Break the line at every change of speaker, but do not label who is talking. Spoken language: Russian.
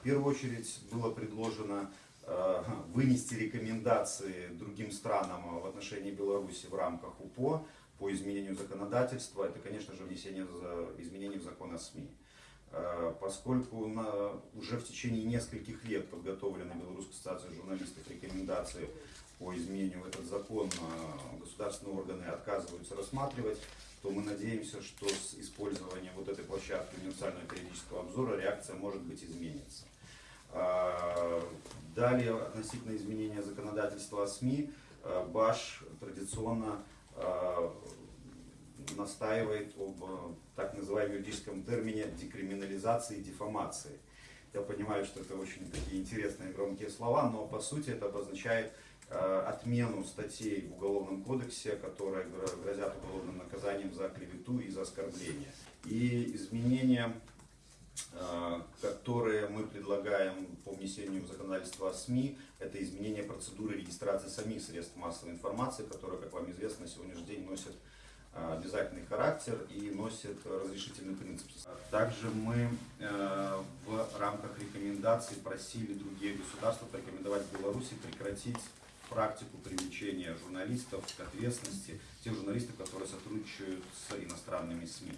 В первую очередь было предложено э, вынести рекомендации другим странам в отношении Беларуси в рамках УПО по изменению законодательства. Это, конечно же, внесение изменений в закон о СМИ. Э, Поскольку на- уже в течение нескольких лет подготовлены Белорусской ассоциацией журналистов рекомендации по изменению в этот закон э, государственные органы отказываются рассматривать, то мы надеемся, что с использованием вот этой площадки универсального периодического обзора реакция может быть изменится. А, Далее, относительно изменения законодательства о СМИ, э, БАШ традиционно э, настаивает об так называемом юридическом термине декриминализации и дефамации. Я понимаю, что это очень такие интересные громкие слова, но по сути это обозначает отмену статей в Уголовном кодексе, которые гро- грозят уголовным наказанием за клевету и за оскорбление. И изменения, э, которые мы предлагаем по внесению в законодательство о СМИ, это изменение процедуры регистрации самих средств массовой информации, которые, как вам известно, на сегодняшний день носят э, обязательный характер и носит разрешительный принцип. Также мы э, в рамках рекомендаций просили другие государства порекомендовать Беларуси прекратить практику привлечения журналистов к ответственности, тех журналистов, которые сотрудничают с иностранными СМИ.